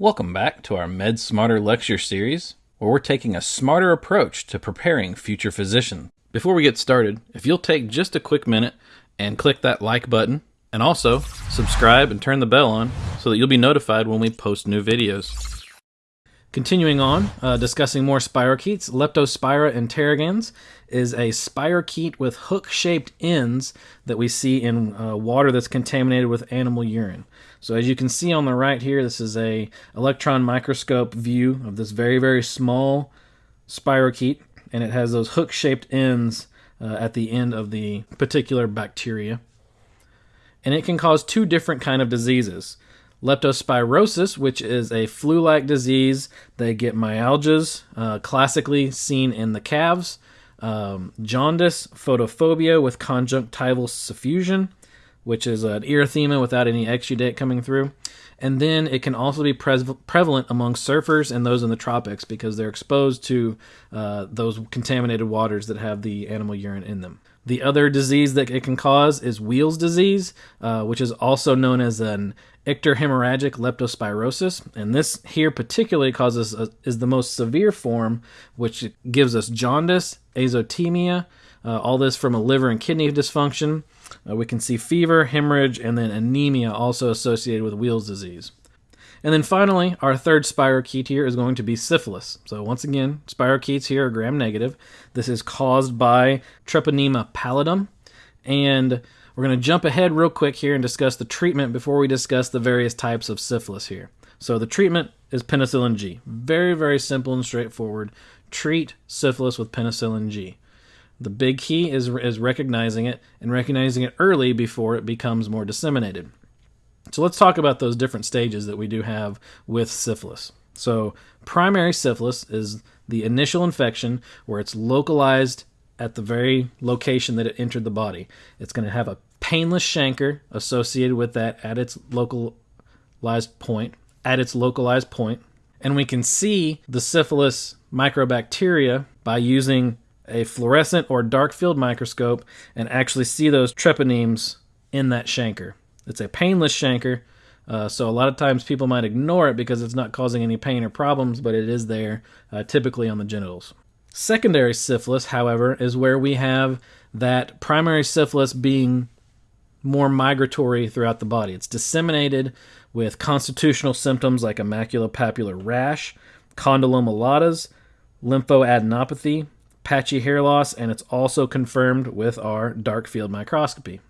Welcome back to our Med Smarter lecture series, where we're taking a smarter approach to preparing future physicians. Before we get started, if you'll take just a quick minute and click that like button, and also subscribe and turn the bell on so that you'll be notified when we post new videos. Continuing on, uh, discussing more spirochetes, Leptospira interrogans is a spirochete with hook-shaped ends that we see in uh, water that's contaminated with animal urine. So as you can see on the right here, this is a electron microscope view of this very, very small spirochete, and it has those hook-shaped ends uh, at the end of the particular bacteria. And it can cause two different kind of diseases leptospirosis, which is a flu-like disease. They get myalgias, uh, classically seen in the calves. Um, jaundice, photophobia with conjunctival suffusion, which is an erythema without any exudate coming through. And then it can also be pre- prevalent among surfers and those in the tropics because they're exposed to uh, those contaminated waters that have the animal urine in them. The other disease that it can cause is Weil's disease, uh, which is also known as an icterohemorrhagic leptospirosis. And this here particularly causes a, is the most severe form, which gives us jaundice, azotemia, uh, all this from a liver and kidney dysfunction. Uh, we can see fever, hemorrhage, and then anemia also associated with Weil's disease. And then finally, our third spirochete here is going to be syphilis. So once again, spirochetes here are gram-negative. This is caused by Treponema pallidum. And we're going to jump ahead real quick here and discuss the treatment before we discuss the various types of syphilis here. So the treatment is penicillin G. Very, very simple and straightforward. Treat syphilis with penicillin G. The big key is, is recognizing it and recognizing it early before it becomes more disseminated. So let's talk about those different stages that we do have with syphilis. So primary syphilis is the initial infection where it's localized at the very location that it entered the body. It's going to have a painless chancre associated with that at its localized point, at its localized point. And we can see the syphilis microbacteria by using a fluorescent or dark field microscope and actually see those treponemes in that chancre. It's a painless chancre, uh, so a lot of times people might ignore it because it's not causing any pain or problems, but it is there, uh, typically on the genitals. Secondary syphilis, however, is where we have that primary syphilis being more migratory throughout the body. It's disseminated with constitutional symptoms like a maculopapular rash, condylomata lata, lymphoadenopathy, patchy hair loss, and it's also confirmed with our dark field microscopy.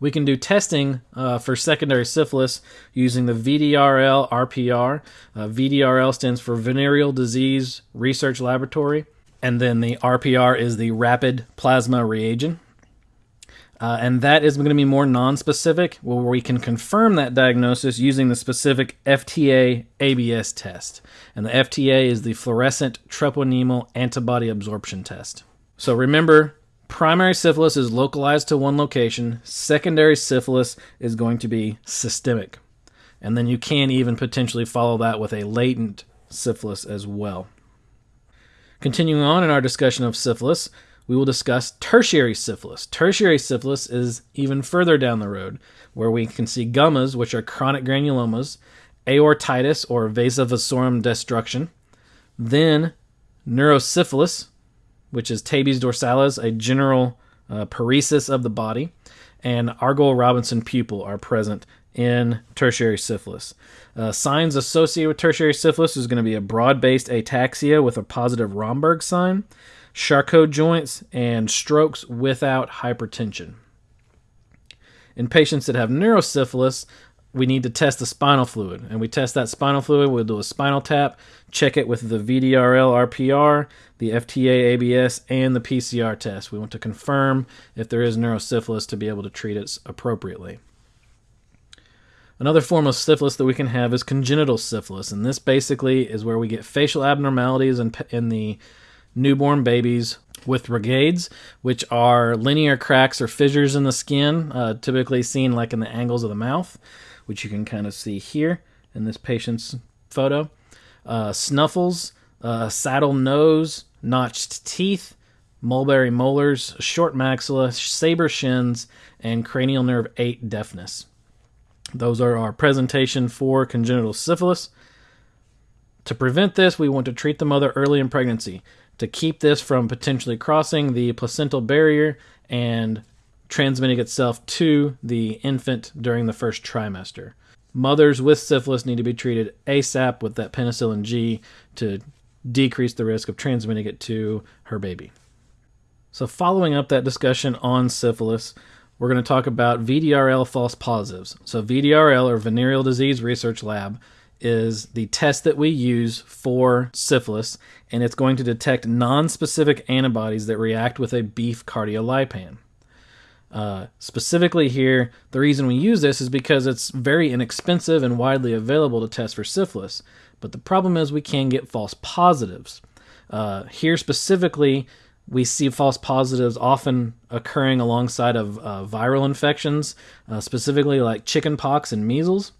We can do testing uh, for secondary syphilis using the VDRL RPR. Uh, VDRL stands for Venereal Disease Research Laboratory, and then the RPR is the Rapid Plasma Reagent. Uh, and that is going to be more non-specific, where we can confirm that diagnosis using the specific FTA ABS test. And the FTA is the fluorescent treponemal antibody absorption test. So remember, primary syphilis is localized to one location. Secondary syphilis is going to be systemic. And then you can even potentially follow that with a latent syphilis as well. Continuing on in our discussion of syphilis, we will discuss tertiary syphilis. Tertiary syphilis is even further down the road, where we can see gummas, which are chronic granulomas, aortitis or vasa vasorum destruction, then neurosyphilis, which is tabes dorsalis, a general uh, paresis of the body, and Argyll Robinson pupil are present in tertiary syphilis. Uh, signs associated with tertiary syphilis is going to be a broad based ataxia with a positive Romberg sign, Charcot joints, and strokes without hypertension. In patients that have neurosyphilis, we need to test the spinal fluid. And we test that spinal fluid, we'll do a spinal tap, check it with the VDRL RPR, the FTA ABS, and the PCR test. We want to confirm if there is neurosyphilis to be able to treat it appropriately. Another form of syphilis that we can have is congenital syphilis, and this basically is where we get facial abnormalities in, in the newborn babies with rhagades, which are linear cracks or fissures in the skin, uh, typically seen like in the angles of the mouth which you can kind of see here in this patient's photo. Uh, snuffles, uh, saddle nose, notched teeth, mulberry molars, short maxilla, saber shins, and cranial nerve 8 deafness. Those are our presentation for congenital syphilis. To prevent this, we want to treat the mother early in pregnancy to keep this from potentially crossing the placental barrier and transmitting itself to the infant during the first trimester. Mothers with syphilis need to be treated ASAP with that penicillin G to decrease the risk of transmitting it to her baby. So, following up that discussion on syphilis, we're going to talk about VDRL false positives. So, VDRL, or Venereal Disease Research Lab, is the test that we use for syphilis, and it's going to detect non-specific antibodies that react with a beef cardiolipin. Uh, specifically, here, the reason we use this is because it's very inexpensive and widely available to test for syphilis. But the problem is we can get false positives. Uh, here, specifically, we see false positives often occurring alongside of uh, viral infections, uh, specifically like chickenpox and measles.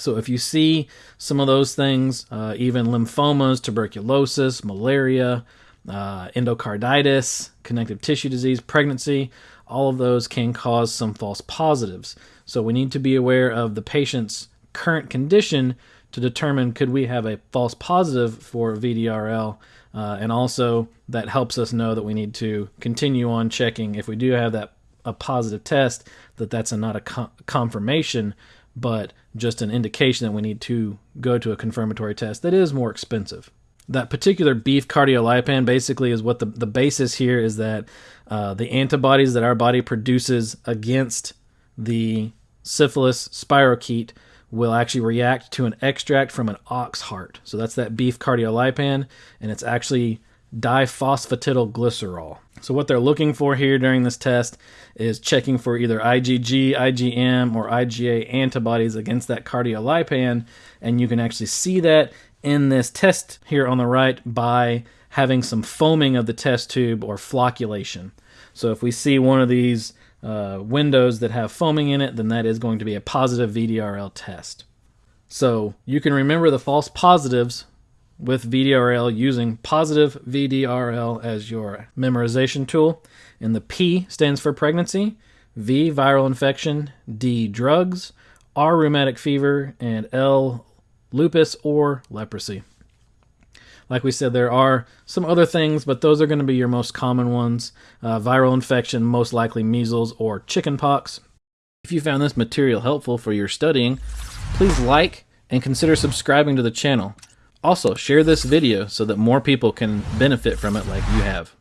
So if you see some of those things, uh, even lymphomas, tuberculosis, malaria, uh, endocarditis, connective tissue disease, pregnancy, all of those can cause some false positives. So we need to be aware of the patient's current condition to determine could we have a false positive for VDRL, uh, and also that helps us know that we need to continue on checking if we do have that a positive test that that's a, not a con- confirmation but just an indication that we need to go to a confirmatory test that is more expensive. That particular beef cardiolipin basically is what the, the basis here is that uh, the antibodies that our body produces against the syphilis spirochete will actually react to an extract from an ox heart. So that's that beef cardiolipin, and it's actually diphosphatidylglycerol. So what they're looking for here during this test is checking for either IgG, IgM, or IgA antibodies against that cardiolipin, and you can actually see that in this test here on the right by having some foaming of the test tube or flocculation. So if we see one of these uh, windows that have foaming in it, then that is going to be a positive VDRL test. So you can remember the false positives with VDRL using positive VDRL as your memorization tool. And the P stands for pregnancy, V, viral infection, D, drugs, R, rheumatic fever, and L, lupus or leprosy. Like we said, there are some other things, but those are going to be your most common ones. Uh, viral infection, most likely measles or chickenpox. If you found this material helpful for your studying, please like and consider subscribing to the channel. Also, share this video so that more people can benefit from it like you have.